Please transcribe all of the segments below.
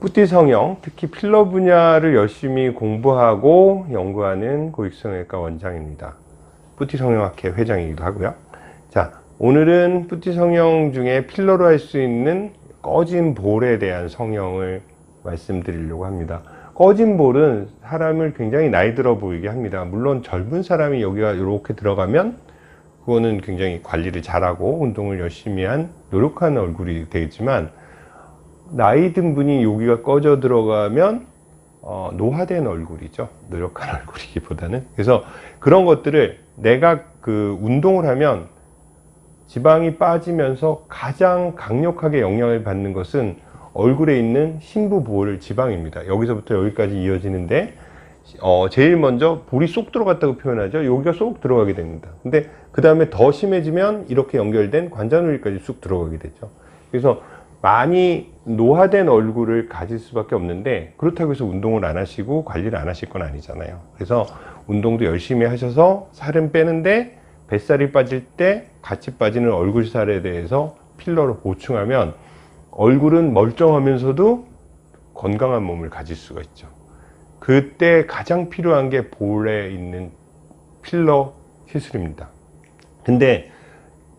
뿌띠 성형, 특히 필러 분야를 열심히 공부하고 연구하는 고익성형외과 원장입니다. 뿌띠 성형학회 회장이기도 하고요. 자, 오늘은 뿌띠 성형 중에 필러로 할 수 있는 꺼진 볼에 대한 성형을 말씀드리려고 합니다. 꺼진 볼은 사람을 굉장히 나이 들어 보이게 합니다. 물론 젊은 사람이 여기가 이렇게 들어가면 그거는 굉장히 관리를 잘하고 운동을 열심히 한 노력한 얼굴이 되겠지만 나이 든 분이 여기가 꺼져 들어가면 어, 노화된 얼굴이죠. 노력한 얼굴이기보다는. 그래서 그런 것들을 내가 그 운동을 하면 지방이 빠지면서 가장 강력하게 영향을 받는 것은 얼굴에 있는 심부볼 지방입니다. 여기서부터 여기까지 이어지는데 어, 제일 먼저 볼이 쏙 들어갔다고 표현하죠. 여기가 쏙 들어가게 됩니다. 근데 그 다음에 더 심해지면 이렇게 연결된 관자놀이까지 쑥 들어가게 되죠. 그래서 많이 노화된 얼굴을 가질 수밖에 없는데 그렇다고 해서 운동을 안 하시고 관리를 안 하실 건 아니잖아요. 그래서 운동도 열심히 하셔서 살은 빼는데 뱃살이 빠질 때 같이 빠지는 얼굴 살에 대해서 필러로 보충하면 얼굴은 멀쩡하면서도 건강한 몸을 가질 수가 있죠. 그때 가장 필요한 게 볼에 있는 필러 시술입니다. 근데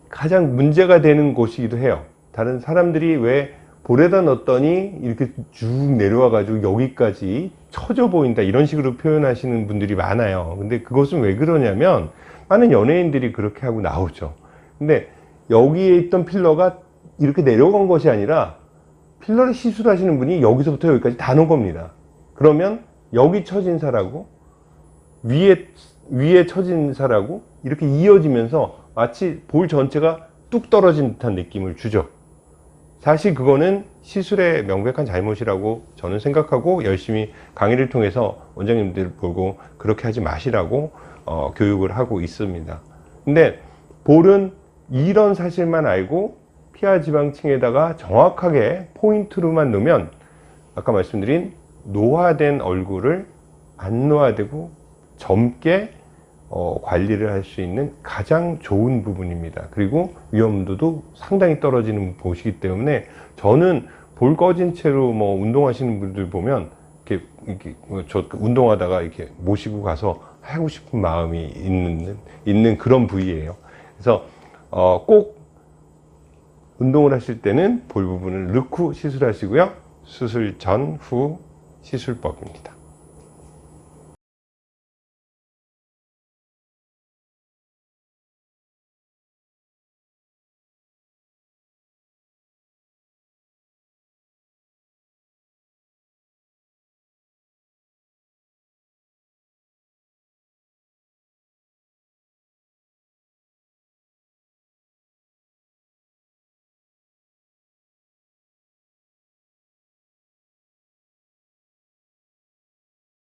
가장 문제가 되는 곳이기도 해요. 다른 사람들이 왜 볼에다 넣었더니 이렇게 쭉 내려와 가지고 여기까지 처져 보인다 이런 식으로 표현하시는 분들이 많아요. 근데 그것은 왜 그러냐면 많은 연예인들이 그렇게 하고 나오죠. 근데 여기에 있던 필러가 이렇게 내려간 것이 아니라 필러를 시술하시는 분이 여기서부터 여기까지 다 놓은 겁니다. 그러면 여기 처진 살하고 위에 위에 처진 살하고 이렇게 이어지면서 마치 볼 전체가 뚝 떨어진 듯한 느낌을 주죠 사실 그거는 시술의 명백한 잘못이라고 저는 생각하고 열심히 강의를 통해서 원장님들 보고 그렇게 하지 마시라고 어, 교육을 하고 있습니다. 근데 볼은 이런 사실만 알고 피하 지방층에다가 정확하게 포인트로만 넣으면 아까 말씀드린 노화된 얼굴을 안 노화되고 젊게 어, 관리를 할 수 있는 가장 좋은 부분입니다. 그리고 위험도도 상당히 떨어지는 곳이기 때문에 저는 볼 꺼진 채로 뭐 운동하시는 분들 보면 이렇게, 이렇게 뭐저 운동하다가 이렇게 모시고 가서 하고 싶은 마음이 있는 있는 그런 부위예요. 그래서 어, 꼭 운동을 하실 때는 볼 부분을 넣고 시술하시고요. 수술 전 후 시술법입니다